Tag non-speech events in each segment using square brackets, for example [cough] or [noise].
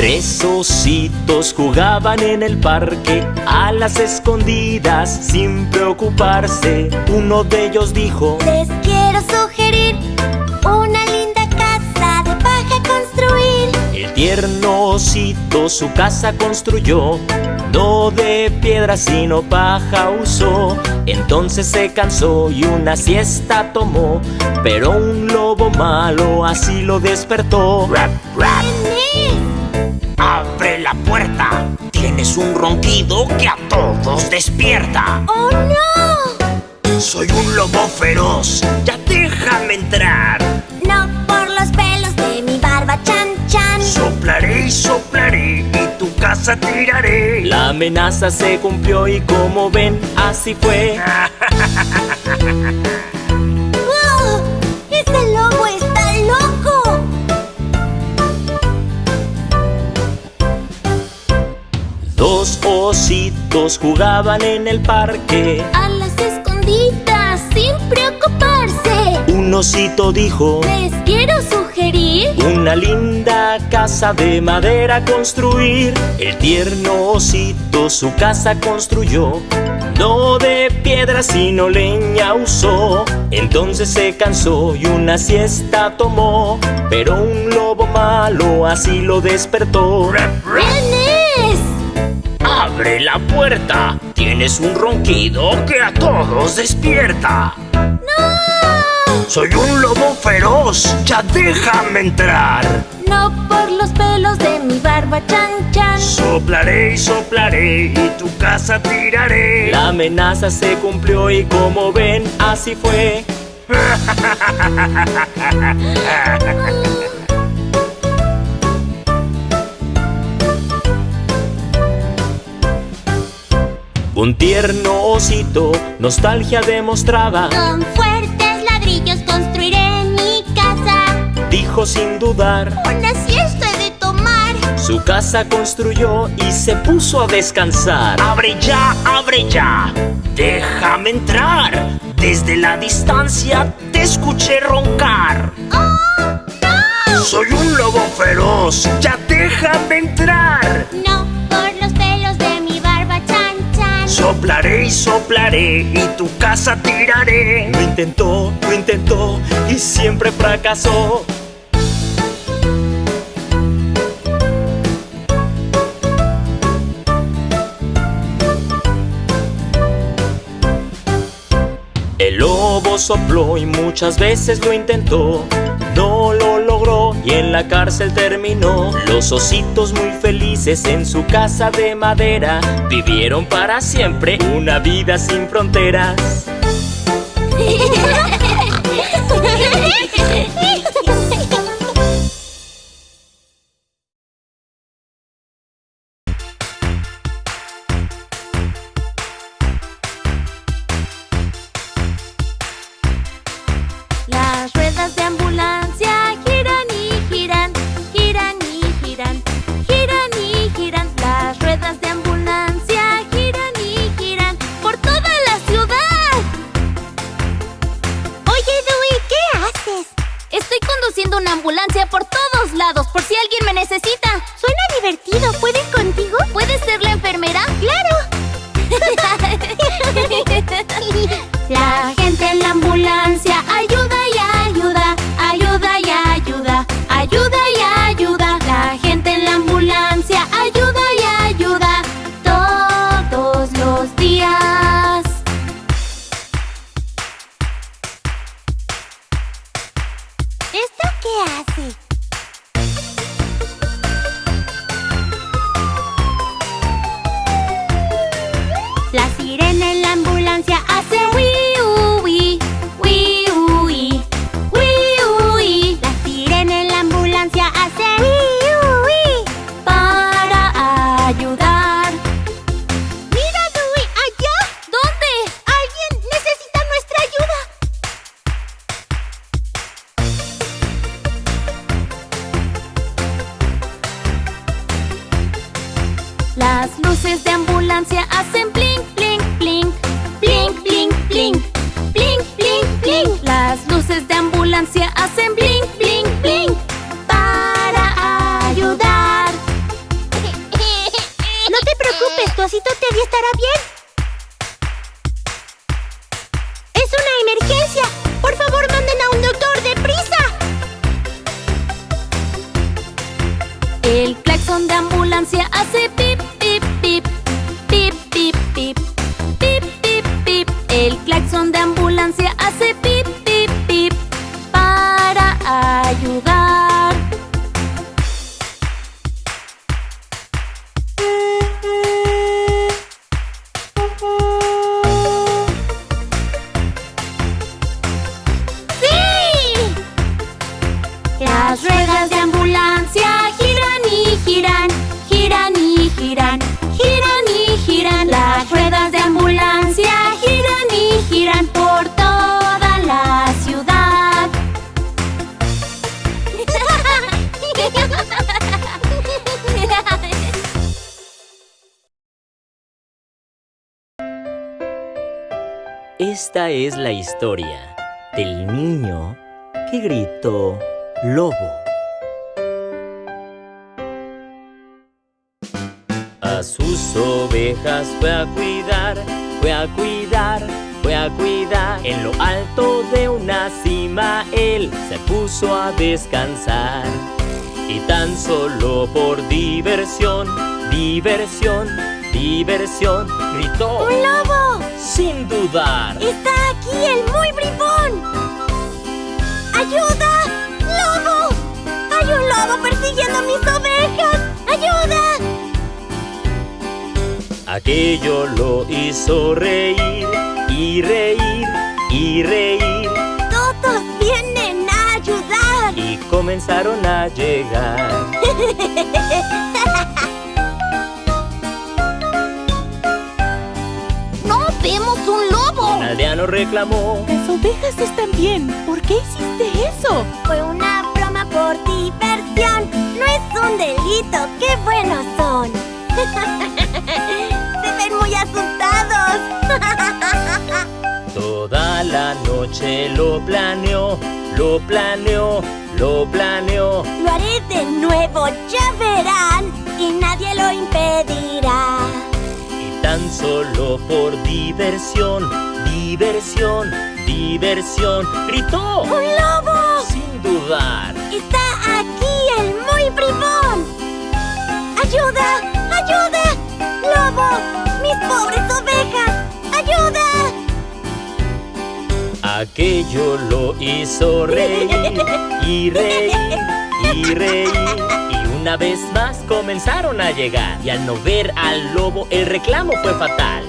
Tres ositos jugaban en el parque a las escondidas sin preocuparse. Uno de ellos dijo: Les quiero sugerir una linda casa de paja construir. El tierno osito su casa construyó, no de piedra sino paja usó. Entonces se cansó y una siesta tomó, pero un lobo malo así lo despertó. ¡Rap, rap! ¡Abre la puerta! Tienes un ronquido que a todos despierta. ¡Oh, no! Soy un lobo feroz, ya déjame entrar. No por los pelos de mi barba, chan, chan. Soplaré y soplaré y tu casa tiraré. La amenaza se cumplió y como ven, así fue. [laughs] ¡Wow! ¡Ese lobo está Dos ositos jugaban en el parque. A las escondidas, sin preocuparse. Un osito dijo: Les quiero sugerir Una linda casa de madera construir. El tierno osito su casa construyó. No de piedra sino leña usó. Entonces se cansó y una siesta tomó. Pero un lobo malo así lo despertó. ¡Abre la puerta! Tienes un ronquido que a todos despierta. ¡No! Soy un lobo feroz, ya déjame entrar. No por los pelos de mi barba, chan, chan. Soplaré y soplaré y tu casa tiraré. La amenaza se cumplió y como ven, así fue. [laughs] Un tierno osito, nostalgia demostraba. Con fuertes ladrillos construiré mi casa. Dijo sin dudar, Una siesta he de tomar. su casa construyó y se puso a descansar. ¡Abre ya, abre ya! ¡Déjame entrar! Desde la distancia te escuché roncar. ¡Oh, no! Soy un lobo feroz, ya déjame entrar. No Soplaré y soplaré y tu casa tiraré. Lo intentó, lo intentó y siempre fracasó. El lobo sopló y muchas veces lo intentó. No lo en la cárcel terminó. Los ositos muy felices en su casa de madera vivieron para siempre una vida sin fronteras. [laughs] Esta es la historia del niño que gritó lobo. A sus ovejas fue a cuidar, fue a cuidar, fue a cuidar. En lo alto de una cima él se puso a descansar. Y tan solo por diversión, diversión, diversión, gritó ¡Un lobo! Sin dudar. ¡Está aquí el muy bribón! ¡Ayuda! ¡Lobo! ¡Hay un lobo persiguiendo a mis ovejas! ¡Ayuda! Aquello lo hizo reír y reír y reír ¡Todos vienen a ayudar! y comenzaron a llegar. [laughs] aldeano reclamó Las ovejas están bien. ¿Por qué hiciste eso? Fue una broma por diversión. No es un delito. ¡Qué buenos son! [laughs] Se ven muy asustados. [laughs] Toda la noche lo planeó, lo planeó, lo planeó. Lo haré de nuevo, ya verán. Y nadie lo impedirá. Tan solo por diversión, diversión, diversión, gritó ¡Un lobo! sin dudar. ¡Está aquí el muy bribón! ¡Ayuda! ¡Ayuda! ¡Lobo! ¡Mis pobres ovejas! ¡Ayuda! Aquello lo hizo reír y reír y reír. Y una vez más comenzaron a llegar. Y al no ver al lobo, el reclamo fue fatal.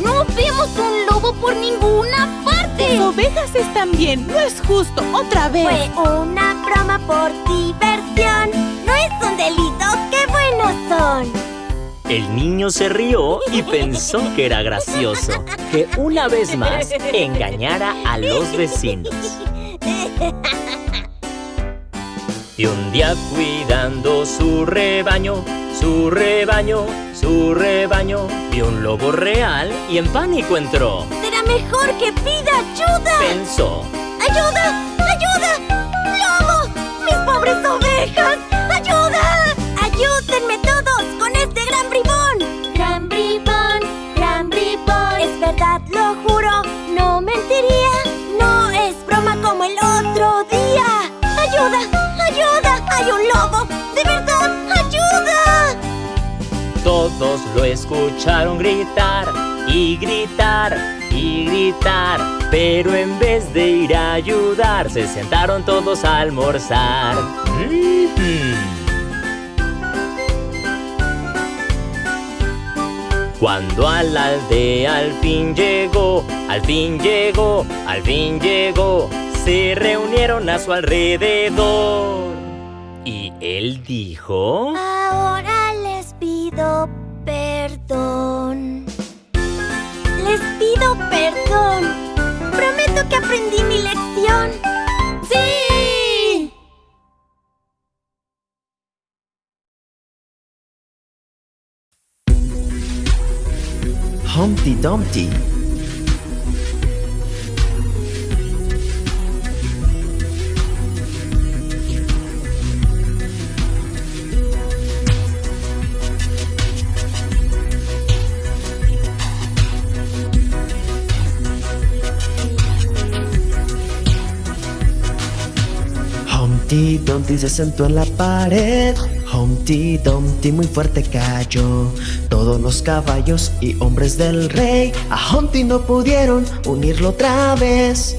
¡No vemos un lobo por ninguna parte! Las ovejas están bien. No es justo. Otra vez. Fue una broma por diversión. No es un delito, qué buenos son. El niño se rió y pensó que era gracioso que una vez más engañara a los vecinos. Y un día cuidando su rebaño, su rebaño, su rebaño, vio un lobo real y en pánico entró. Será mejor que pida ayuda. Pensó, ¡Ayuda! ¡Ayuda! ¡Lobo! ¡Mis pobres ovejas! ¡Ayuda! ¡Ayúdenme todos este gran bribón! Gran bribón, gran bribón. Es verdad, lo juro, no mentiría. No es broma como el otro día. ¡Ayuda! ¡Ayuda! ¡Hay un lobo! ¡De verdad! ¡Ayuda! todos lo escucharon gritar y gritar y gritar. Pero en vez de ir a ayudar, se sentaron todos a almorzar. Cuando a la aldea al fin llegó, al fin llegó, al fin llegó, se reunieron a su alrededor. Y él dijo... Ahora les pido perdón. Les pido perdón. Prometo que aprendí mi lección. Humpty Dumpty. Humpty Dumpty se sentó en la pared Humpty Dumpty muy fuerte cayó. Todos los caballos y hombres del rey A Humpty no pudieron unirlo otra vez.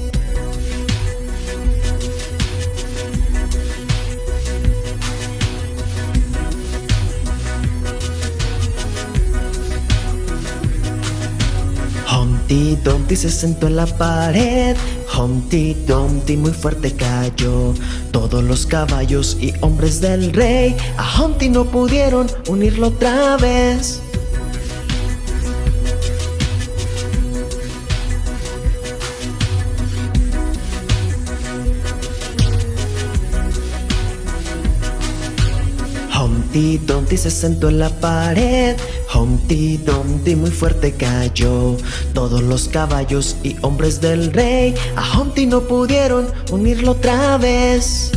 Humpty Dumpty se sentó en la pared Humpty Dumpty muy fuerte cayó. Todos los caballos y hombres del rey A Humpty no pudieron unirlo otra vez. Humpty Dumpty se sentó en la pared Humpty Dumpty muy fuerte cayó. Todos los caballos y hombres del rey A Humpty no pudieron unirlo otra vez.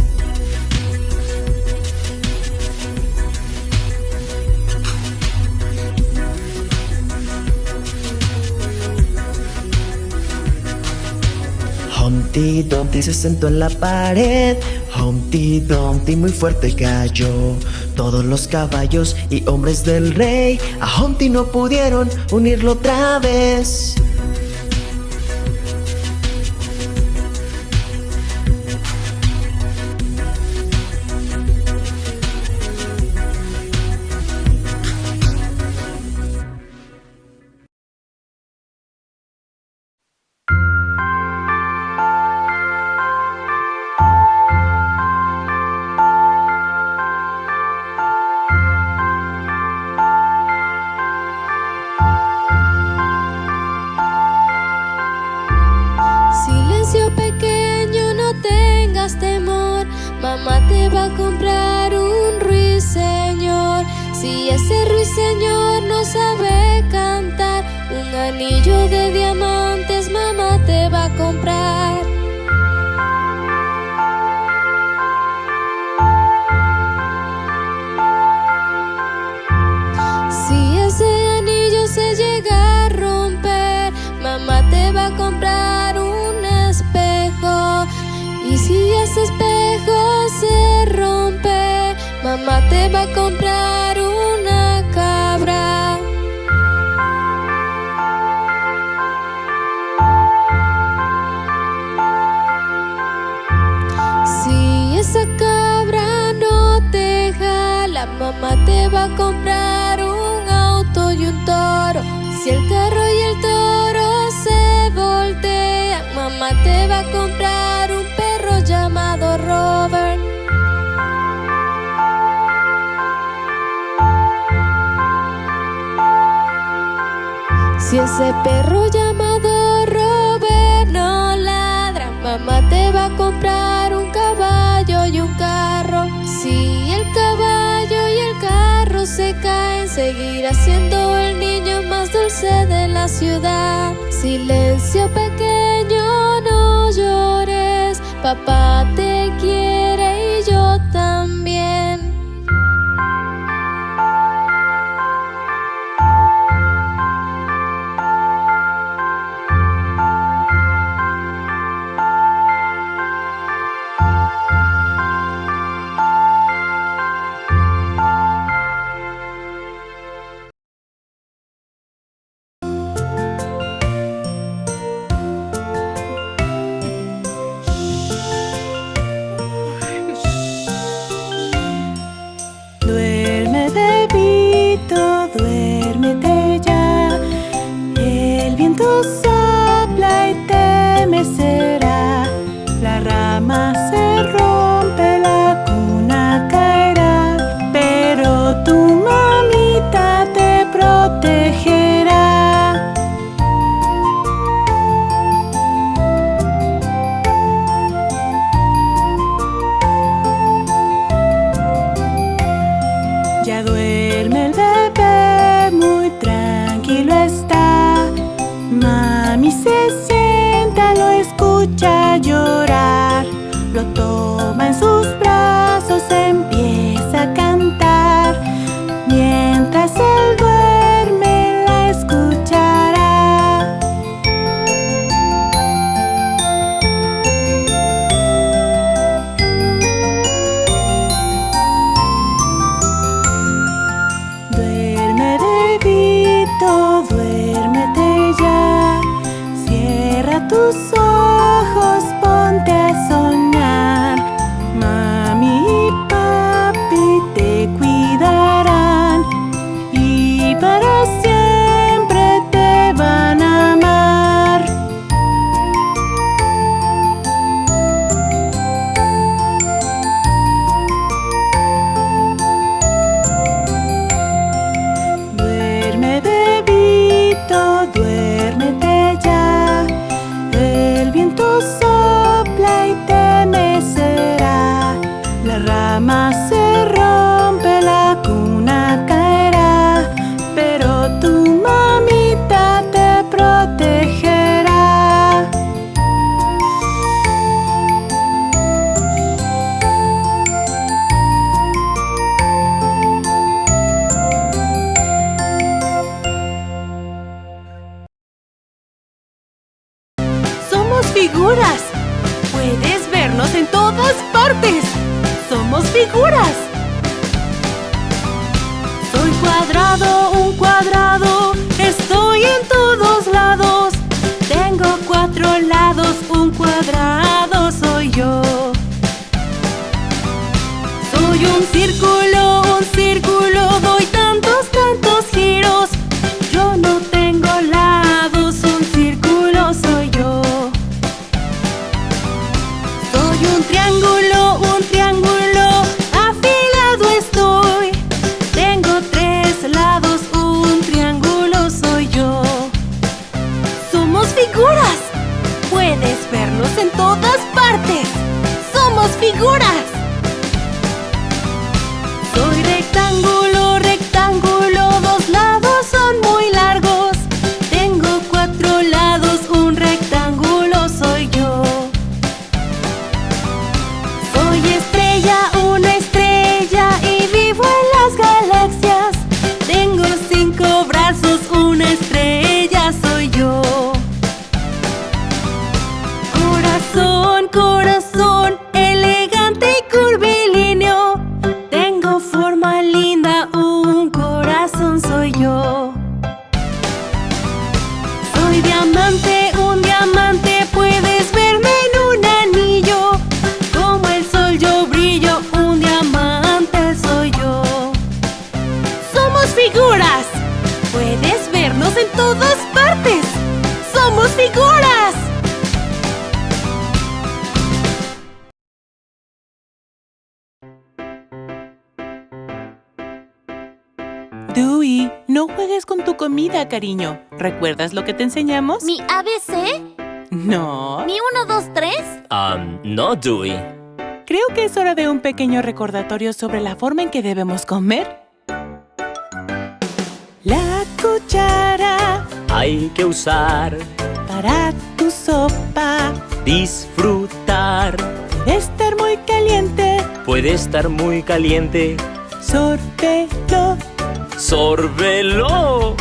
Humpty Dumpty se sentó en la pared. Humpty Dumpty muy fuerte cayó Todos los caballos y hombres del rey A Humpty no pudieron unirlo otra vez anillo de diamantes mamá te va a comprar. Si ese anillo se llega a romper, mamá te va a comprar un espejo. Y si ese espejo se rompe, mamá te va a comprar ese perro llamado Robert no ladra, mamá te va a comprar un caballo y un carro. Si el caballo y el carro se caen, seguirá siendo el niño más dulce de la ciudad. Silencio pequeño, no llores, papá te quiere figuras. Dewey, no juegues con tu comida, cariño. ¿Recuerdas lo que te enseñamos? ¿Mi ABC? No. ¿Mi 1, 2, 3? Um, no, Dewey. Creo que es hora de un pequeño recordatorio sobre la forma en que debemos comer. La cuchara Hay que usar, para tu sopa disfrutar. debe estar muy caliente. Puede estar muy caliente. Sórbelo. ¡Sórbelo!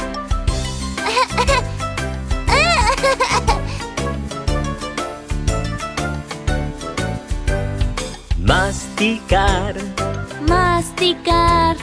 Masticar. Masticar.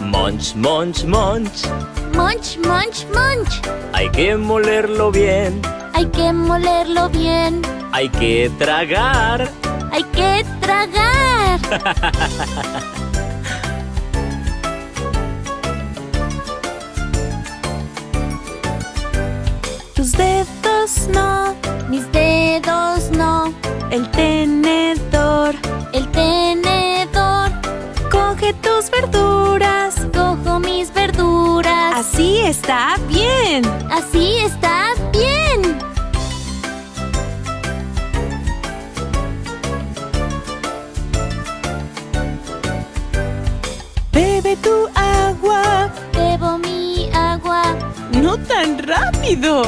Munch, munch, munch. Munch, munch, munch. Hay que molerlo bien. Hay que molerlo bien. Hay que tragar. Hay que tragar. [laughs] Tus dedos no. Mis dedos no. El tenedor. El tenedor. Coge tus verduras. Cojo mis verduras. Así está bien. Así está bien. Bebe tu agua. Bebo mi agua. No tan rápido.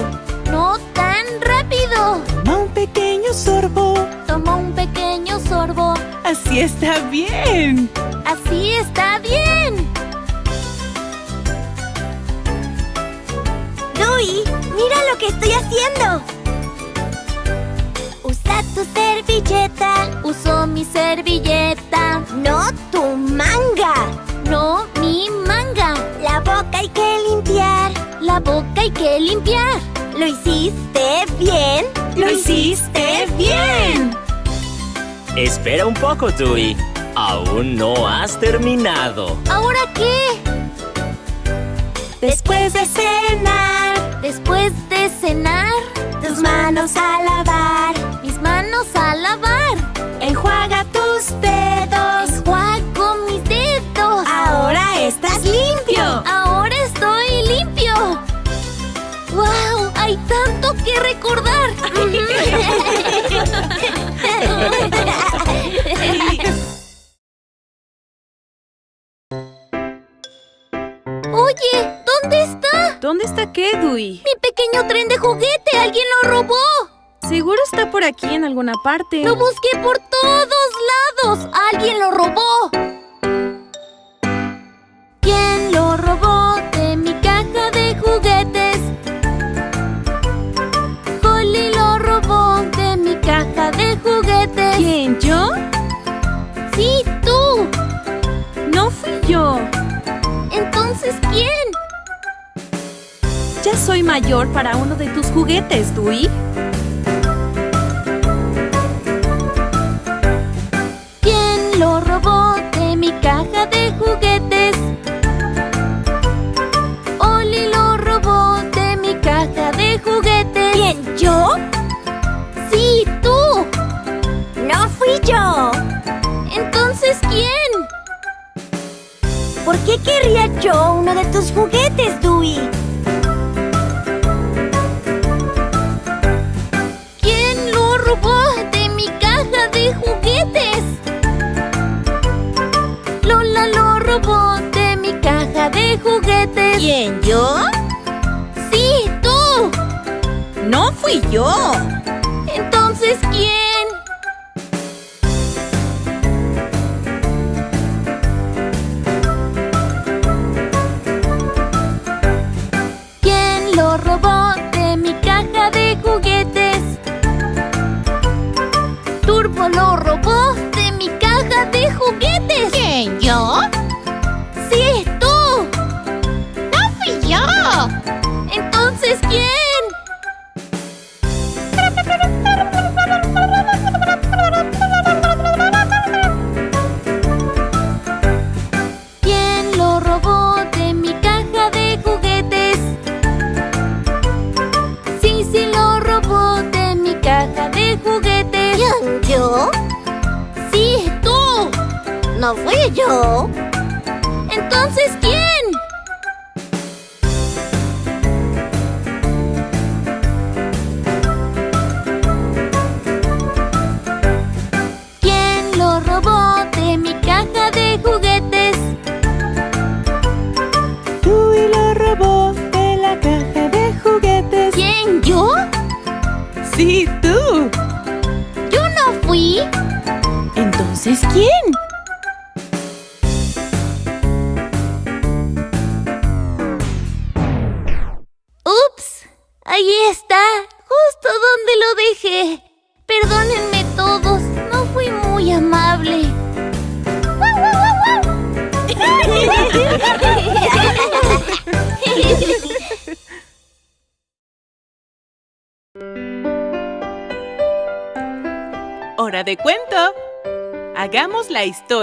No tan rápido. Toma un pequeño sorbo. Tomo un pequeño sorbo. Así está bien. Así está bien. Dewey, mira lo que estoy haciendo. Usa tu servilleta, Uso mi servilleta. no tu manga. La boca hay que limpiar. ¿Lo hiciste bien? Lo hiciste bien. Espera un poco, Dewey. Aún no has terminado. ¿Ahora qué? Después de cenar, Después de cenar, tus manos a lavar. mis manos a lavar. Que recordar. Oye, ¿dónde está? ¿Dónde está qué, Dewey? Mi pequeño tren de juguete. Alguien lo robó. Seguro está por aquí en alguna parte. Lo busqué por todos lados. Alguien lo robó. Soy mayor para uno de tus juguetes, Dewey. ¿Quién lo robó de mi caja de juguetes? Oli lo robó de mi caja de juguetes. ¿Quién? ¿Yo? Sí, tú. No fui yo. Entonces, ¿quién? ¿Por qué querría yo uno de tus juguetes, Dewey? De juguetes. ¿Quién? ¿Yo? Sí, tú. No fui yo. Entonces. ¿Quién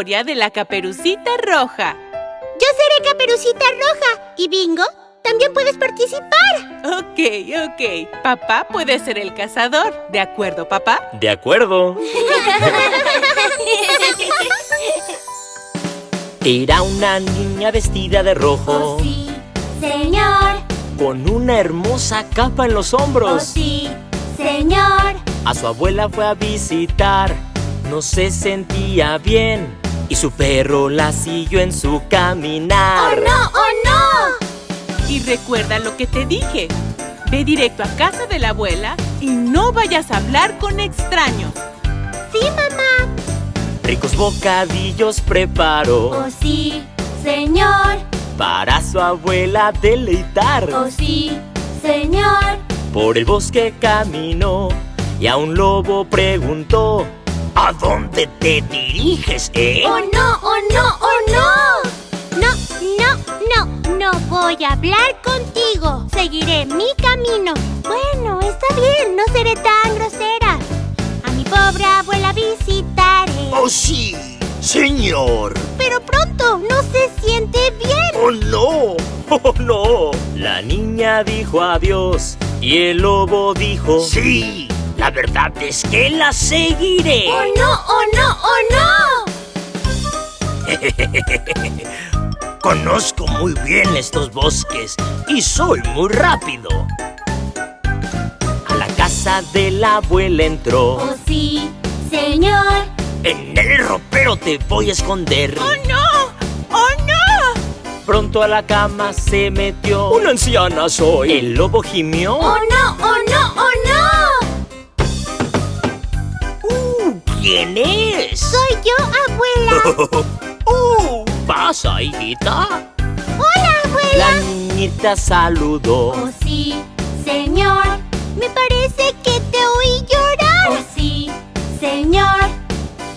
historia de la caperucita roja. Yo seré Caperucita Roja. ¿Y Bingo? También puedes participar. Ok, ok. Papá puede ser el cazador. ¿De acuerdo, papá? De acuerdo. Era una niña vestida de rojo, Oh, sí, señor. con una hermosa capa en los Oh, hombros. sí, señor. A su abuela fue a visitar, no se sentía bien y su perro la siguió en su caminar. ¡Oh, no! ¡Oh, no! Y recuerda lo que te dije. Ve directo a casa de la abuela y no vayas a hablar con extraños. Sí, mamá. Ricos bocadillos preparó Oh, sí, señor. para su abuela deleitar. Oh, sí, señor. Por el bosque caminó y a un lobo preguntó ¿A dónde te diriges, eh? ¡Oh, no! ¡Oh, no! ¡Oh, no! No, no, no. No voy a hablar contigo. Seguiré mi camino. Bueno, está bien. No seré tan grosera. A mi pobre abuela visitaré. ¡Oh, sí! ¡Señor! Pero pronto no se siente bien. ¡Oh, no! [laughs] ¡Oh, no! La niña dijo adiós y el lobo dijo ¡Sí! La verdad es que la seguiré. ¡Oh, no! ¡Oh, no! ¡Oh, no! [laughs] Conozco muy bien estos bosques y soy muy rápido. A la casa de la abuela entró ¡Oh, sí, señor! En el ropero te voy a esconder. ¡Oh, no! ¡Oh, no! Pronto a la cama se metió Una anciana soy El lobo gimió ¡Oh, no! ¡Oh, no! ¡Oh, ¿Quién es? Soy yo, abuela. [laughs] ¡Uh! ¿Pasa, hijita? Hola, abuela. La niñita saludó Oh, sí, señor. Me parece que te oí llorar. Oh, sí, señor.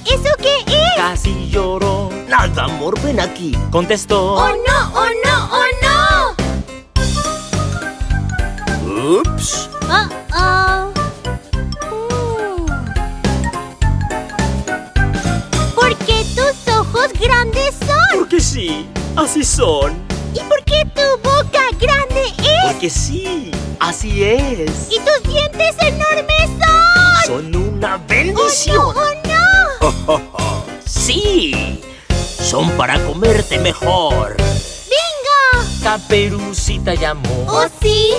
¿Eso qué es? Casi lloró nada, amor. Ven aquí. Contestó. ¡Oh no! ¡Oh no! ¡Oh no! Ups. Oh, grandes son? Porque sí, así son. ¿Y por qué tu boca grande es? Porque sí, así es. ¿Y tus dientes enormes son? Son una ¡Oh bendición. no! ¡Oh [laughs] no! Sí. Son para comerte mejor. ¡Bingo! Caperucita llamó ¡Oh sí!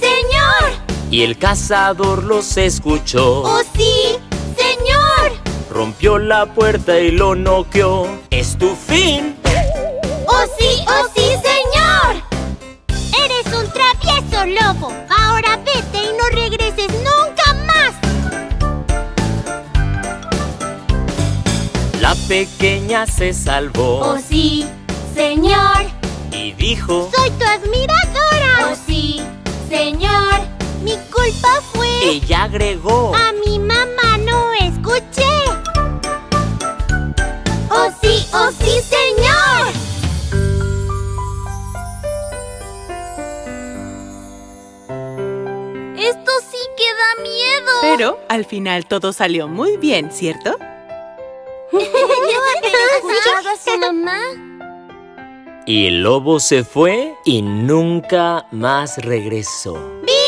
¡Señor! y el cazador los escuchó. ¡Oh sí! ¡Señor! Rompió la puerta y lo noqueó. Es tu fin. ¡Oh sí! ¡Oh sí, señor! Eres un travieso lobo. Ahora vete y no regreses nunca más. La pequeña se salvó ¡Oh sí! Señor, y dijo. soy tu admiradora. ¡Oh sí! Señor, mi culpa fue... Ella agregó. A mi mamá no escuché. ¡Oh sí! ¡Oh sí, señor! Esto sí que da miedo. Pero al final todo salió muy bien, ¿cierto? [laughs] [laughs] ¿Escuchaba a su mamá? Y el lobo se fue y nunca más regresó. ¡Viva!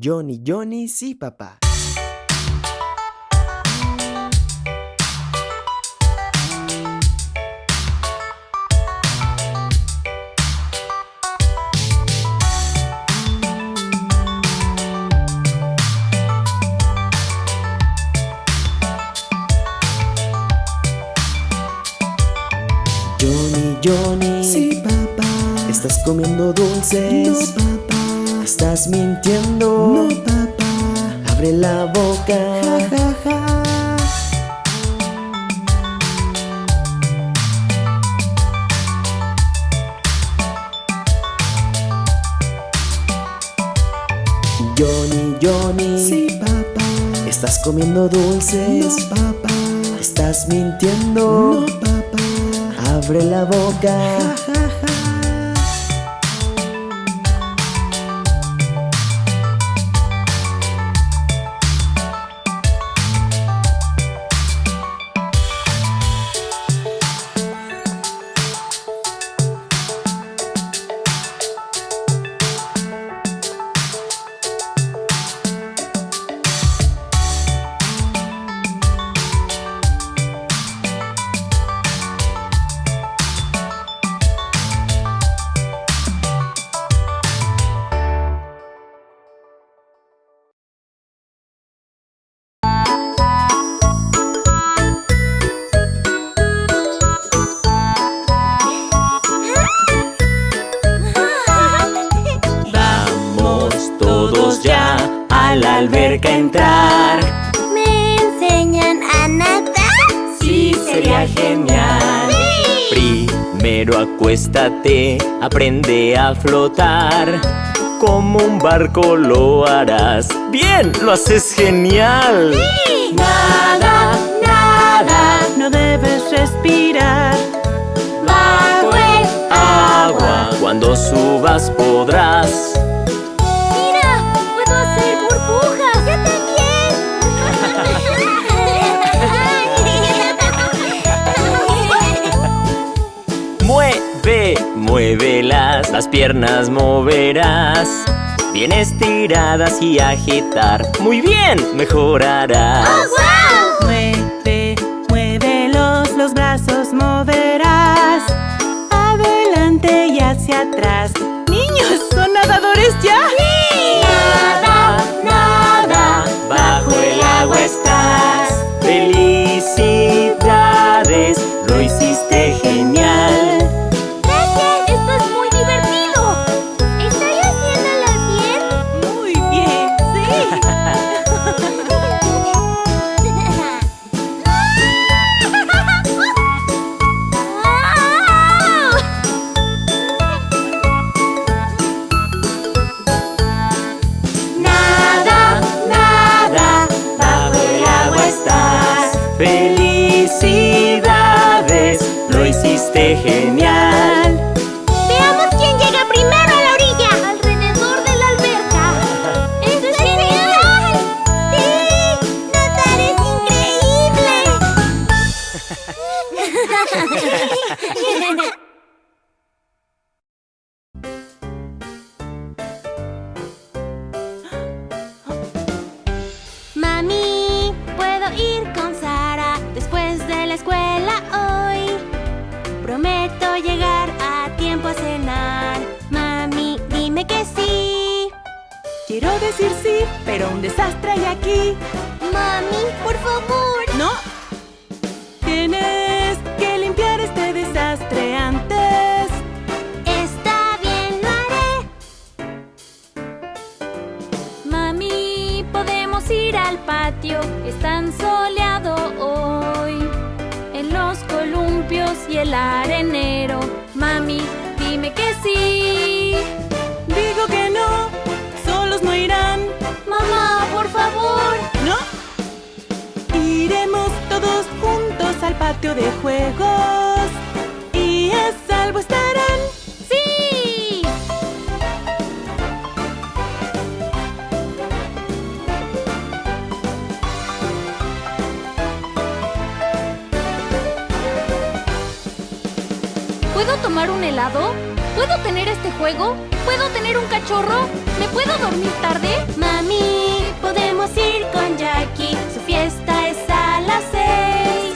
Johnny, Johnny, sí, papá. Johnny, Johnny. Sí, papá. ¿Estás comiendo dulces? No, papá. ¿Estás mintiendo? No, papá. Abre la boca. Ja, ja, ja. Johnny, Johnny. Sí, papá. ¿Estás comiendo dulces? No, papá. ¿Estás mintiendo? No, papá. abre la boca. Vamos sería genial. Primero acuéstate, aprende a flotar. Como un barco lo harás. Bien, lo haces genial. Nada, nada, no debes respirar. Bajo el Agua, cuando subas podrás. Las piernas moverás. Bien estiradas y agitar. Muy bien, mejorarás. ¡Wow! Mueve, muévelos, los brazos moverás. Adelante y hacia atrás. Niños, ¿son nadadores ya? Nada, nada, bajo el agua estás. Felicidades, lo hiciste genial. Prometo llegar a tiempo a cenar. Mami, dime que sí. Quiero decir sí, pero un desastre hay aquí. Mami, por favor. No. Tienes que limpiar este desastre antes. Está bien, lo haré. Mami, podemos ir al patio, es tan soleado hoy. Los columpios y el arenero. Mami, dime que sí. Digo que no, solos no irán. Mamá, por favor. ¿No? Iremos todos juntos al patio de juegos. ¿Puedo tomar un helado? ¿Puedo tener este juego? ¿Puedo tener un cachorro? ¿Me puedo dormir tarde? Mami, podemos ir con Jackie. Su fiesta es a las seis.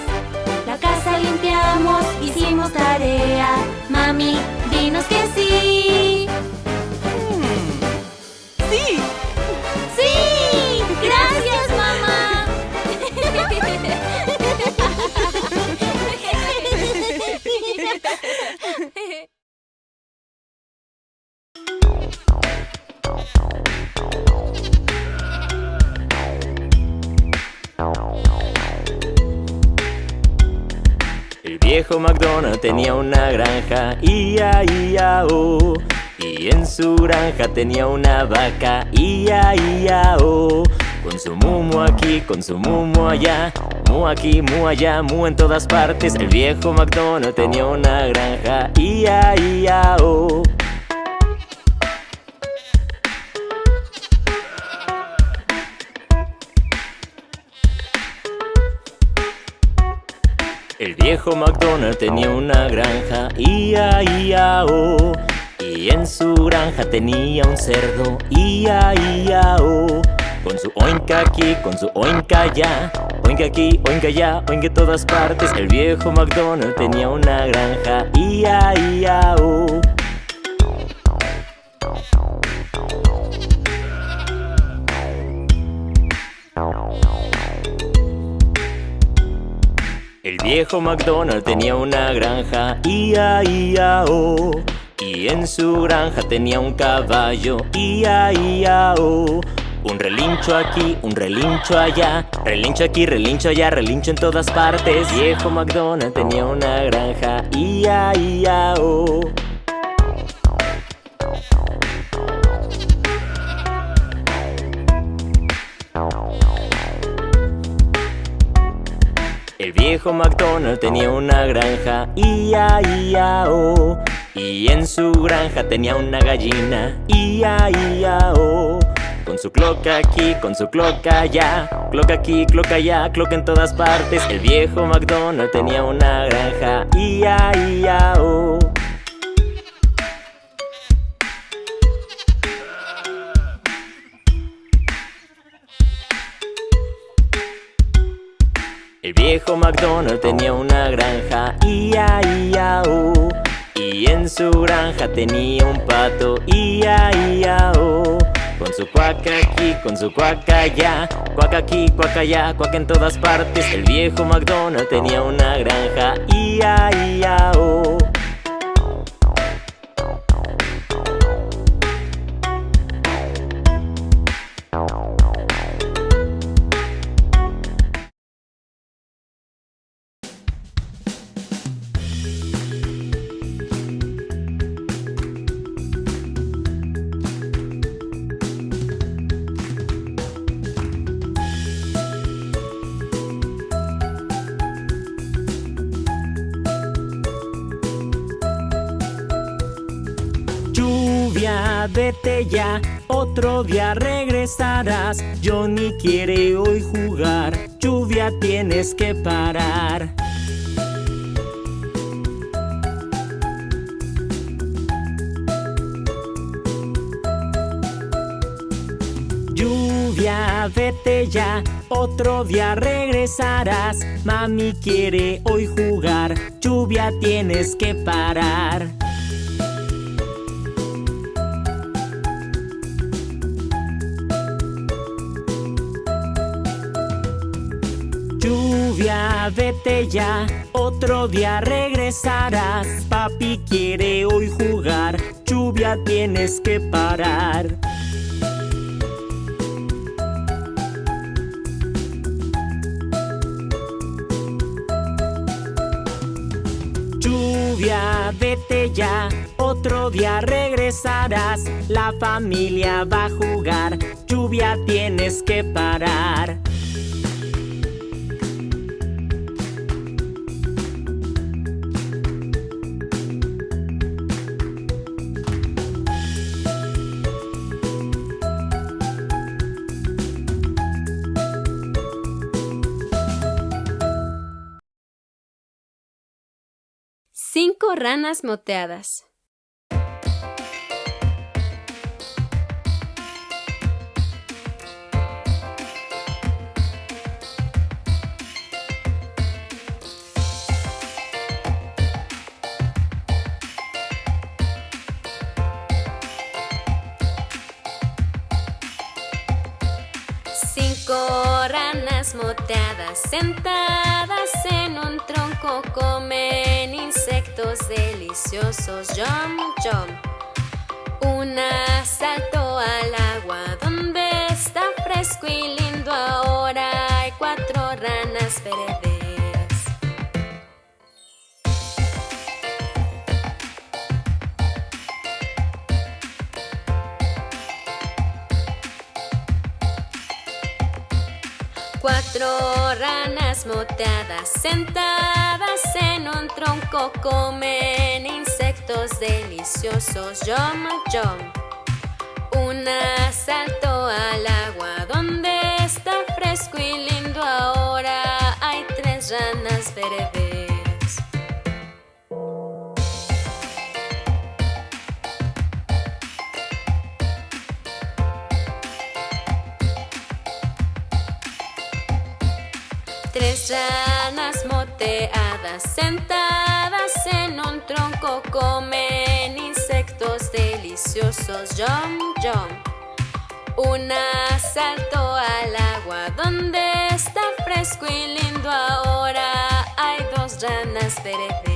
La casa limpiamos, hicimos tarea. Mami, dinos que sí. Ia, ia, oh. Y en su granja tenía una vaca, ia, ia, oh. Con su mu aquí, con su mu allá Mu aquí, mu allá, mu en todas partes El viejo McDonald tenía una granja Ia, ia, oh viejo McDonald tenía una granja, ia, ia, oh Y en su granja tenía un cerdo, ia, ia, oh Con su oinka aquí, con su oinka allá Oinka aquí, oinka allá, oinka en todas partes. El viejo McDonald tenía una granja, ia, ia, oh viejo McDonald tenía una granja, ia, ia, oh Y en su granja tenía un caballo, ia, ia, oh Un relincho aquí, un relincho allá Relincho aquí, relincho allá, relincho en todas partes. Viejo McDonald tenía una granja, ia, ia, oh El viejo McDonald tenía una granja, ia, ia, oh Y en su granja tenía una gallina, ia, ia, oh Con su cloca aquí, con su cloca allá Cloca aquí, cloca allá, cloca en todas partes. El viejo McDonald tenía una granja, ia, ia, oh El viejo McDonald tenía una granja, ia, ia, oh Y en su granja tenía un pato, ia, ia, oh Con su cuaca aquí, con su cuaca allá Cuaca aquí, cuaca allá, cuaca en todas partes. El viejo McDonald tenía una granja, ia, ia, oh Lluvia, vete ya, otro día regresarás. Johnny quiere hoy jugar, lluvia tienes que parar. Lluvia, vete ya, otro día regresarás. Mami quiere hoy jugar, lluvia tienes que parar Vete ya, otro día regresarás. Papi quiere hoy jugar, lluvia tienes que parar. Lluvia, vete ya, otro día regresarás. La familia va a jugar, lluvia tienes que parar Cinco ranas moteadas. Cinco ranas moteadas sentadas en un tronco comen insectos deliciosos. Jump, jump. Una saltó al agua donde está fresco y lindo. Sentadas en un tronco comen insectos deliciosos. Yum, yum. Una saltó al agua donde está fresco y lindo Ranas moteadas sentadas en un tronco comen insectos deliciosos. Yum, yum. Una saltó al agua donde está fresco y lindo ahora. Hay dos ranas verdes.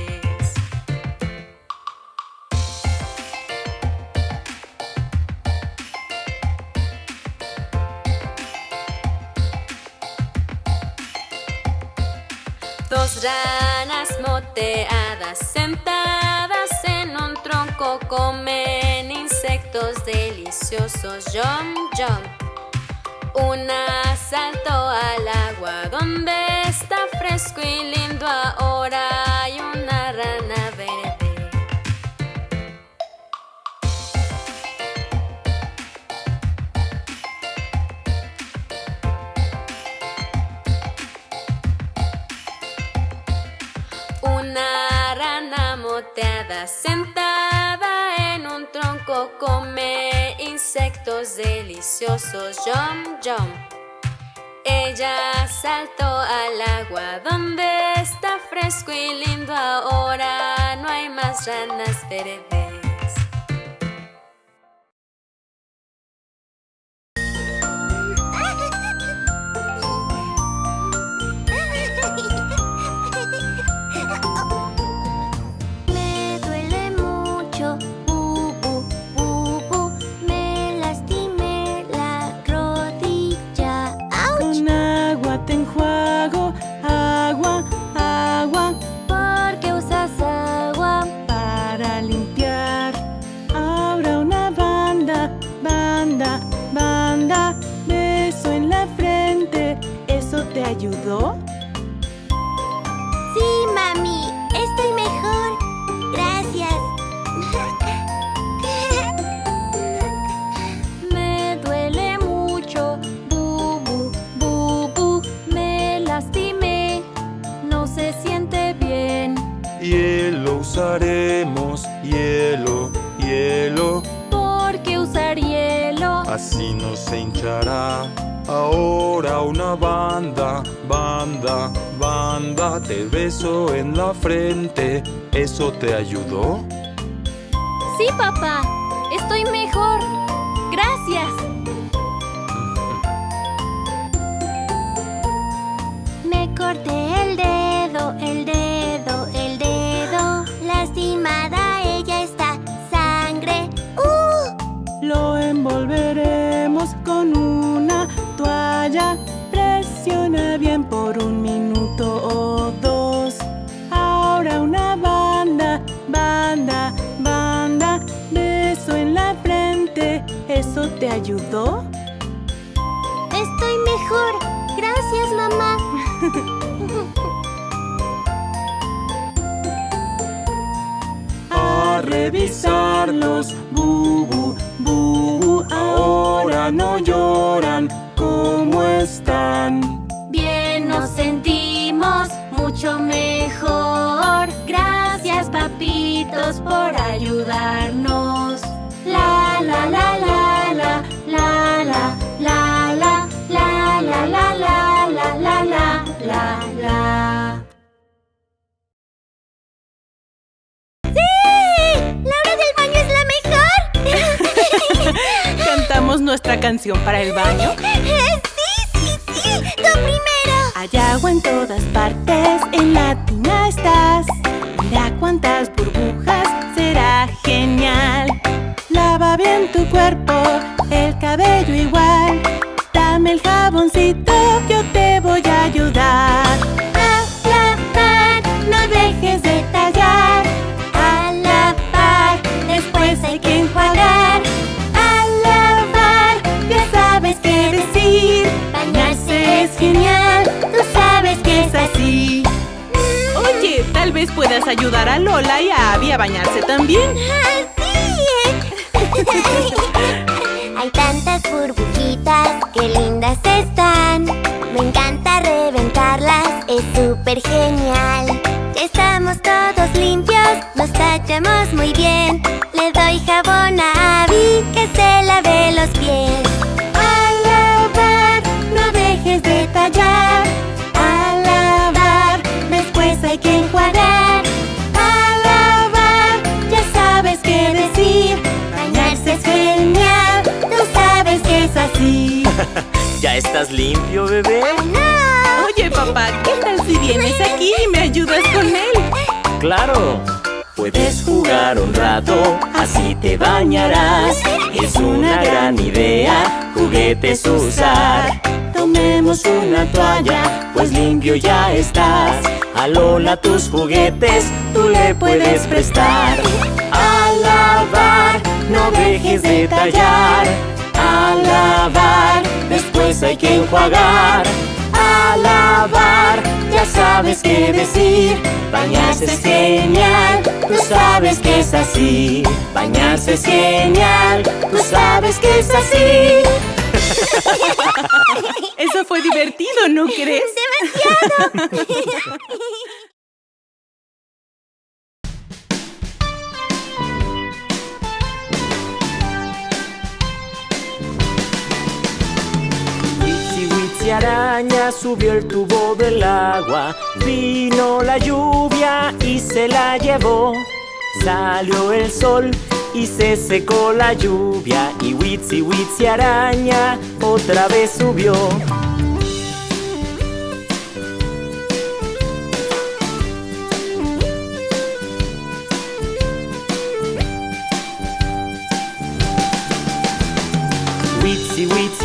Ranas moteadas sentadas en un tronco comen insectos deliciosos. Yum, yum. Una saltó al agua donde está sentada en un tronco come insectos deliciosos. Yum, yum. Ella saltó al agua donde está fresco y lindo ahora. No hay más ranas verdes. Usaremos, hielo, hielo, ¿Por qué usar hielo? así no se hinchará. Ahora una banda, banda, banda, te beso en la frente. ¿Eso te ayudó? Sí, papá, estoy mejor. Gracias. Ayudó? Estoy mejor. Gracias, mamá. [laughs] A revisarlos, bubu, bubu, ahora no lloran. ¿Cantamos nuestra canción para el baño? [laughs] ¡Sí, sí, sí! ¡Tú primero! Hay agua en todas partes, en la tina estás. Mira cuántas burbujas, será genial. Lava bien tu cuerpo, el cabello igual. Dame el jaboncito, yo te voy a ayudar. Puedes ayudar a Lola y a Abby a bañarse también. Hay tantas burbujitas, qué lindas están. Me encanta reventarlas, es súper genial. Estamos todos limpios, nos tachamos muy bien. Estás limpio, bebé? Oye, papá, ¿qué tal si vienes aquí y me ayudas con él? Claro. Puedes jugar un rato, así te bañarás. Es una gran idea, juguetes usar. Tomemos una toalla, pues limpio ya estás. A Lola tus juguetes, tú le puedes prestar. Al lavar, no dejes de tallar. Lavar, después hay que enjuagar. Al lavar, ya sabes qué decir. Bañarse es genial, tú sabes que es así. Bañarse es genial, tú sabes que es así. Eso fue divertido, ¿no crees? [laughs] Witsi [laughs] Araña subió el tubo del agua. Vino la lluvia y se la llevó. Salió el sol y se secó la lluvia. Y Witsi Witsi araña otra vez subió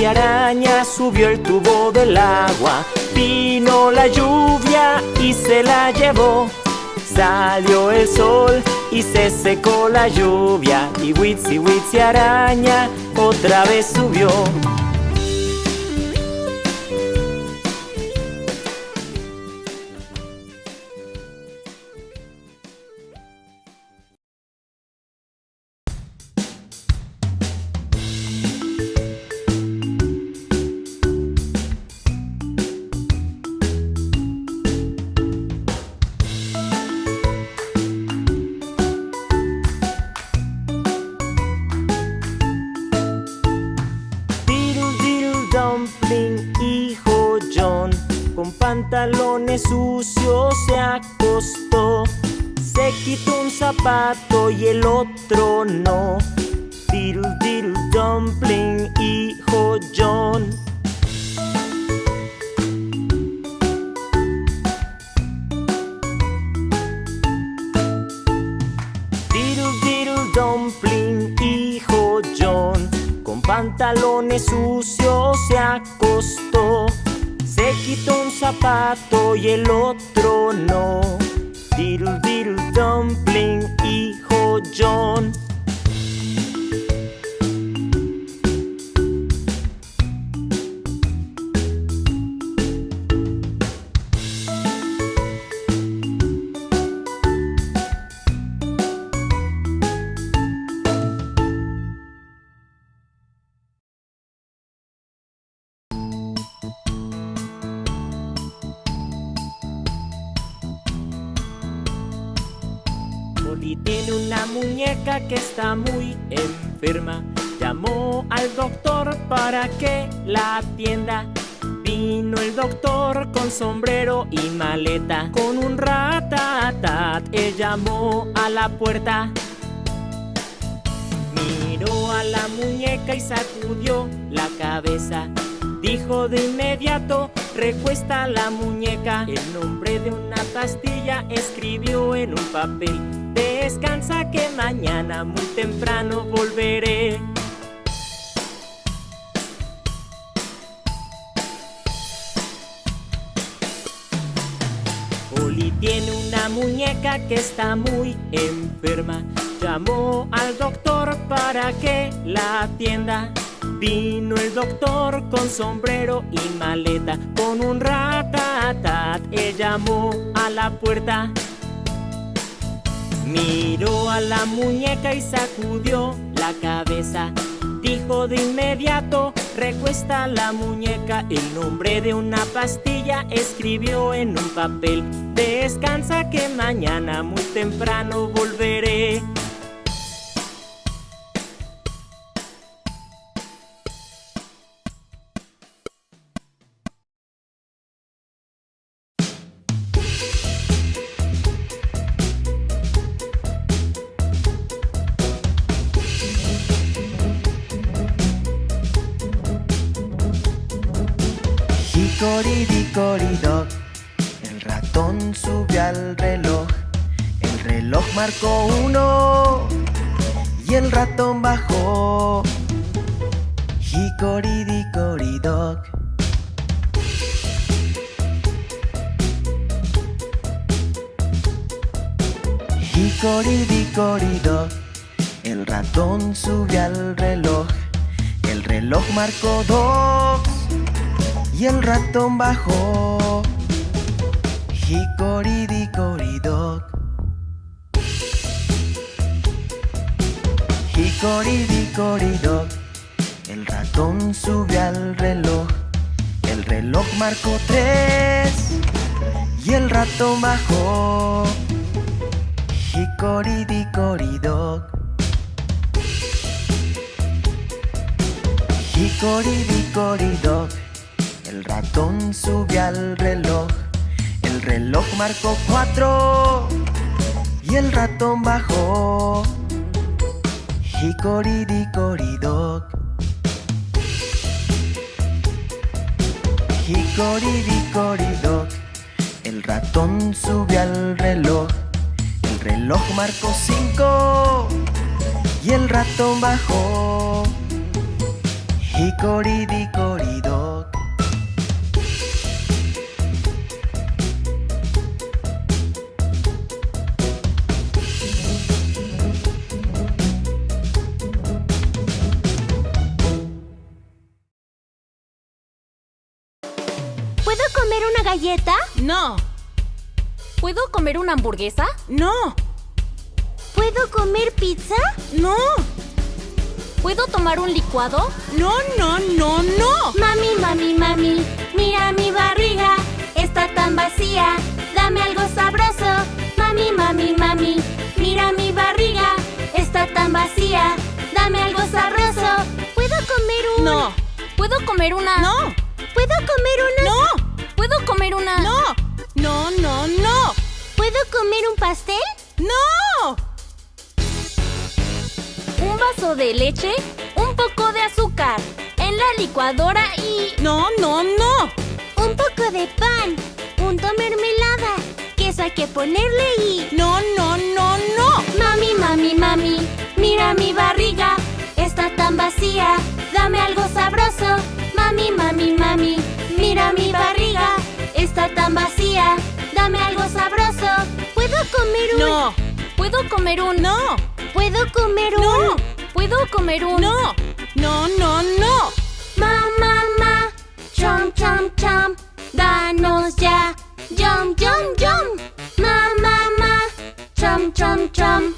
Witsi araña subió el tubo del agua. Vino la lluvia y se la llevó. Salió el sol y se secó la lluvia. Y Witsi Witsi araña otra vez subió Con un ratatat, él llamó a la puerta. Miró a la muñeca y sacudió la cabeza. Dijo de inmediato, recuesta la muñeca. El nombre de una pastilla escribió en un papel. Descansa que mañana muy temprano volveré. Tiene una muñeca que está muy enferma. Llamó al doctor para que la atienda. Vino el doctor con sombrero y maleta, con un ratatat. Él llamó a la puerta. Miró a la muñeca y sacudió la cabeza. Dijo de inmediato, recuesta la muñeca. El nombre de una pastilla escribió en un papel. Descansa que mañana muy temprano volveré. Al reloj. El reloj marcó uno Y el ratón bajó. Hickory-dickory-dock Hickory-dickory-dock El ratón subió al reloj. El reloj marcó dos y el ratón bajó. Hickory-dickory-dock. Hickory-dickory-dock. El ratón subió al reloj. El reloj marcó tres y el ratón bajó. Hickory-dickory-dock. Hickory-dickory-dock. El ratón subió al reloj. El reloj marcó cuatro y el ratón bajó. Hickory-dickory-dock. Hickory-dickory-dock. El ratón subió al reloj. El reloj marcó cinco y el ratón bajó. Hickory-dickory-dock. No, ¿Puedo comer una hamburguesa? no, ¿Puedo comer pizza? no, ¿Puedo tomar un licuado? no, no, no, no. Mami, mami, mami, mira mi barriga, está tan vacía, dame algo sabroso. Mami, mami, mami, mira mi barriga, está tan vacía, dame algo sabroso. ¿Puedo comer un...? No, ¿Puedo comer una? no, ¿Puedo comer una...? no, ¿Puedo comer una? no, no, no, no, ¿Puedo comer un pastel? no. Un vaso de leche, un poco de azúcar, en la licuadora y... No, no, no. Un poco de pan, punto mermelada, queso hay que ponerle y... No, no, no, no. Mami, mami, mami, mira mi barriga, está tan vacía, dame algo sabroso. Mami, mami, mami, mira mi barriga, está tan vacía, dame algo sabroso. ¿Puedo comer un...? No, ¿Puedo comer un... no, ¿Puedo comer un...? no, ¿Puedo comer un... no, no, no, no. Ma, ma, ma, chom, chom, chom, danos ya, yum, yum, yum. Ma, ma, ma, chom, chom, chom,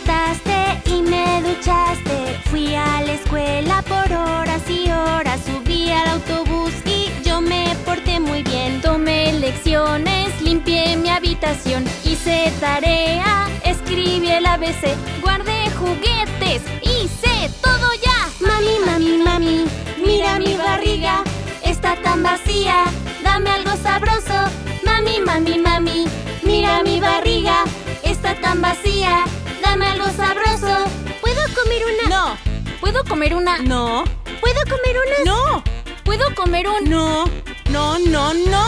despertaste y me duchaste, fui a la escuela por horas y horas, subí al autobús y yo me porté muy bien. Tomé lecciones, limpié mi habitación, hice tarea, escribí el ABC, guardé juguetes, hice todo ya. Mami, mami, mami, mira mi barriga, está tan vacía, dame algo sabroso. Mami, mami, mami, mira mi barriga, está tan vacía, dame algo sabroso. ¿Puedo comer una? No, ¿Puedo comer una? no, ¿Puedo comer una? no, ¿Puedo comer un... no, no, no, no.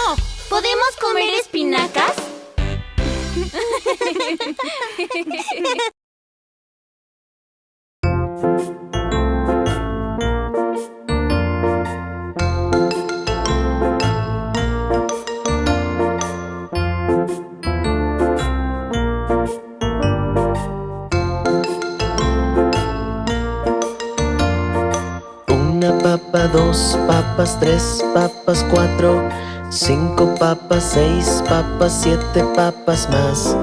¿Podemos comer espinacas? [laughs] papa, dos papas, tres papas, cuatro, Cinco papas, seis papas, siete papas más.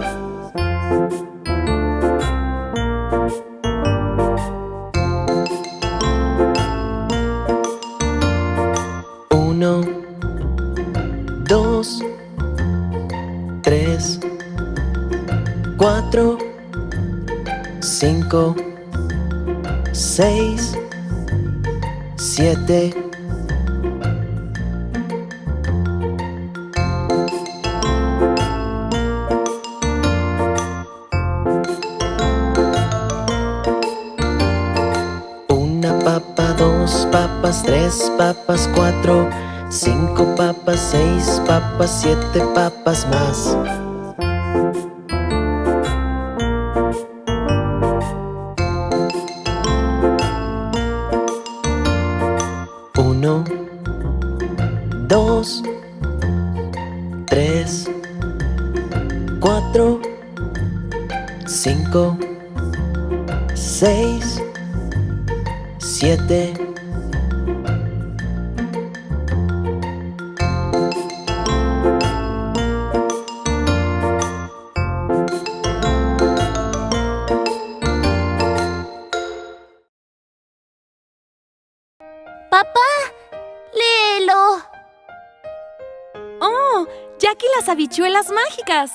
Uno, dos, tres, cuatro, cinco, seis, siete. Una papa, dos papas, tres papas, cuatro, cinco papas, seis papas, siete papas más.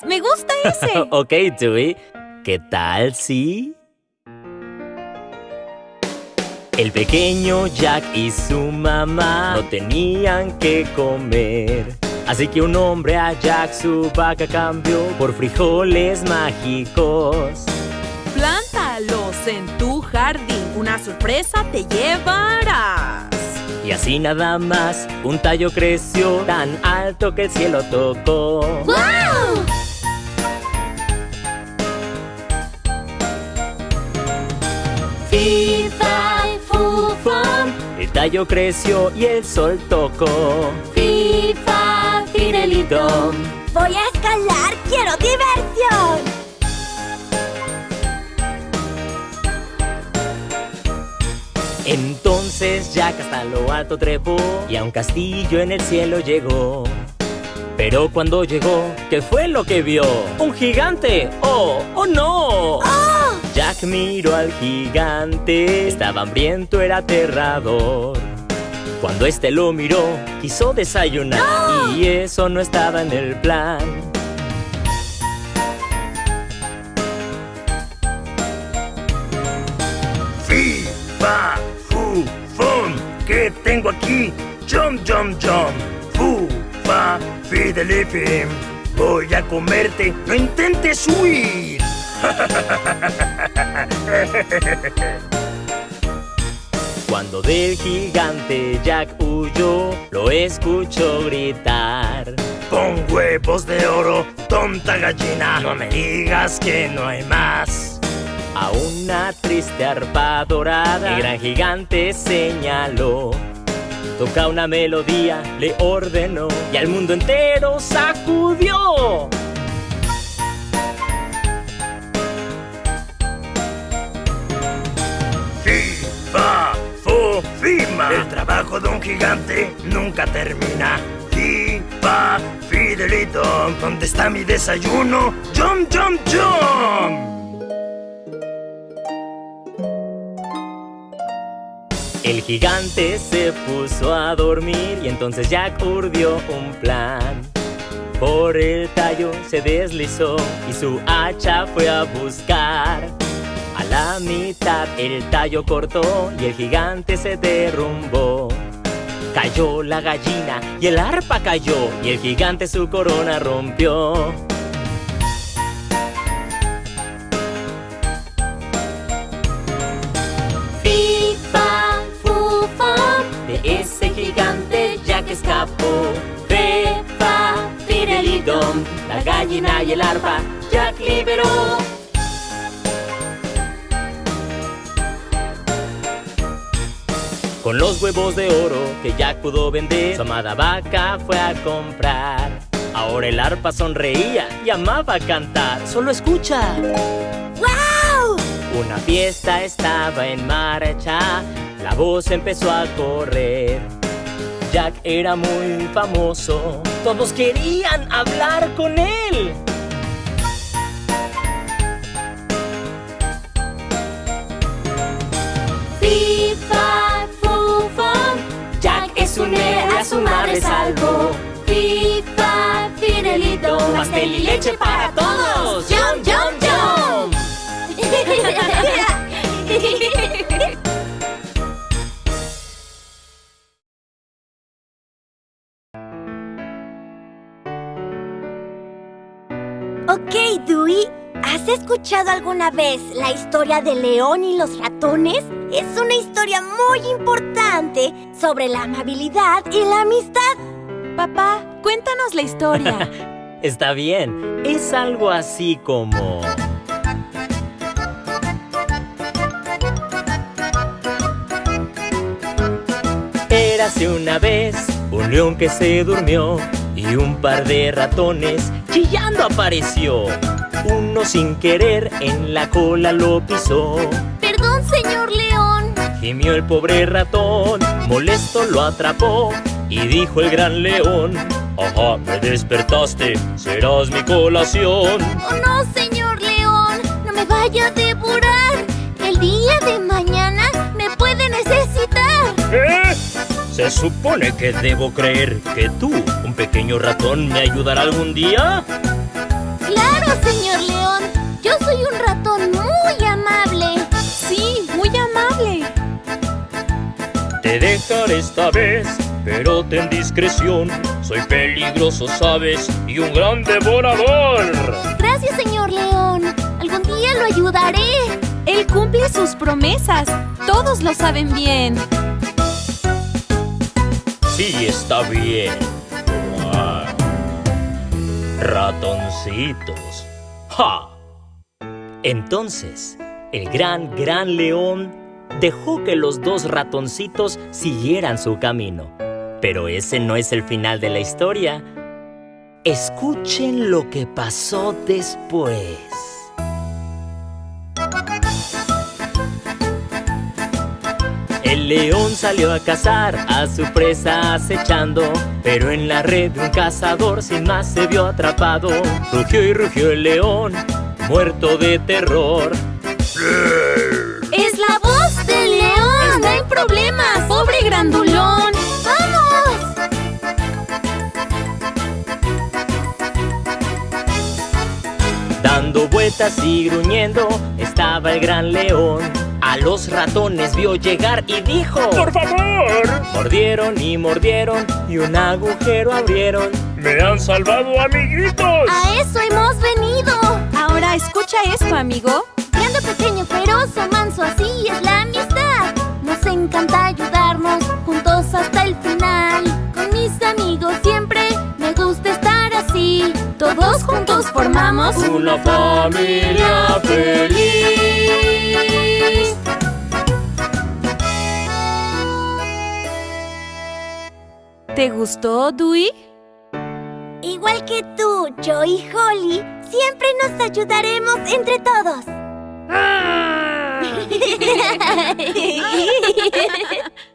Me gusta ese. [laughs] ok, Dewey. ¿Qué tal si...? El pequeño Jack y su mamá no tenían que comer. Así que un hombre a Jack su vaca cambió por frijoles mágicos. Plántalos en tu jardín. Una sorpresa te llevarás. Y así nada más, un tallo creció tan alto que el cielo tocó. ¡Wow! Fifa, fufam, el tallo creció y el sol tocó. FIFA, Fidelidom. Voy a escalar, quiero diversión. Entonces Jack hasta lo alto trepó y a un castillo en el cielo llegó. Pero cuando llegó, ¿qué fue lo que vio? ¡Un gigante! ¡Oh! ¡Oh no! Jack miró al gigante, estaba hambriento, era aterrador. Cuando este lo miró, quiso desayunar y eso no estaba en el plan. Fi, fa, fu, fum. ¿Qué tengo aquí? Jump, jump, jump. Fu, fa, fidelifim. Voy a comerte. No intentes huir. Cuando del gigante Jack huyó, lo escuchó gritar. Con huevos de oro, tonta gallina. No me digas que no hay más. A una triste arpa dorada, el gran gigante señaló. Toca una melodía, le ordenó y al mundo entero sacudió. Fima. El trabajo de un gigante nunca termina. Fi, fa, fidelito. ¿Dónde está mi desayuno? Jump, jump, jump. El gigante se puso a dormir y entonces Jack urdió un plan. Por el tallo se deslizó y su hacha fue a buscar. La mitad el tallo cortó y el gigante se derrumbó. Cayó la gallina y el arpa cayó y el gigante su corona rompió. FIFA, fufa, de ese gigante ya que escapó. Fefa, Fidelidom, la gallina y el arpa Jack liberó. Con los huevos de oro que Jack pudo vender, su amada vaca fue a comprar. Ahora el arpa sonreía y amaba cantar. Solo escucha. ¡Wow! Una fiesta estaba en marcha, la voz empezó a correr. Jack era muy famoso. Todos querían hablar con él. Fifa, héroe, a su madre salvó. Fifa, Fidelito, Pastel y leche para todos. Jump, jump, jump. [laughs] Ok, Dewey, ¿has escuchado alguna vez la historia del león y los ratones? Es una historia muy importante sobre la amabilidad y la amistad. Papá, cuéntanos la historia. [laughs] Está bien, es algo así como... Érase una vez un león que se durmió y un par de ratones chillando apareció. Uno sin querer en la cola lo pisó. Perdón, señor león. Gimió el pobre ratón, molesto lo atrapó y dijo el gran león, Ajá, me despertaste, serás mi colación. Oh no, señor león. No me vaya a devorar. El día de mañana me puede necesitar. ¿Qué? Se supone que debo creer que tú, un pequeño ratón, me ayudará algún día. Claro, señor león. Yo soy un ratón muy amable. Sí, muy amable. Te dejaré esta vez, pero ten discreción. Soy peligroso, sabes, y un gran devorador. Gracias, señor león. Algún día lo ayudaré. Él cumple sus promesas. Todos lo saben bien. Sí, está bien. Ratoncitos. ¡Ja! Entonces, el gran, gran león dejó que los dos ratoncitos siguieran su camino. Pero ese no es el final de la historia. Escuchen lo que pasó después. El león salió a cazar, a su presa acechando, pero en la red de un cazador sin más se vio atrapado. Rugió y rugió el león, muerto de terror. Es la voz del león. Está en problemas. Pobre grandulón. ¡Vamos! Dando vueltas y gruñendo estaba el gran león. A los ratones vio llegar y dijo ¡Por favor! Mordieron y mordieron y un agujero abrieron. ¡Me han salvado, amiguitos! A eso hemos venido. Ahora escucha esto, amigo. Grande, pequeño, feroz o manso, así es la amistad. Nos encanta ayudarnos juntos hasta el final. Con mis amigos siempre me gusta estar así. Todos juntos formamos Una familia feliz. ¿Te gustó, Dewey? Igual que tú, yo y Holly, siempre nos ayudaremos entre todos. [laughs] [laughs]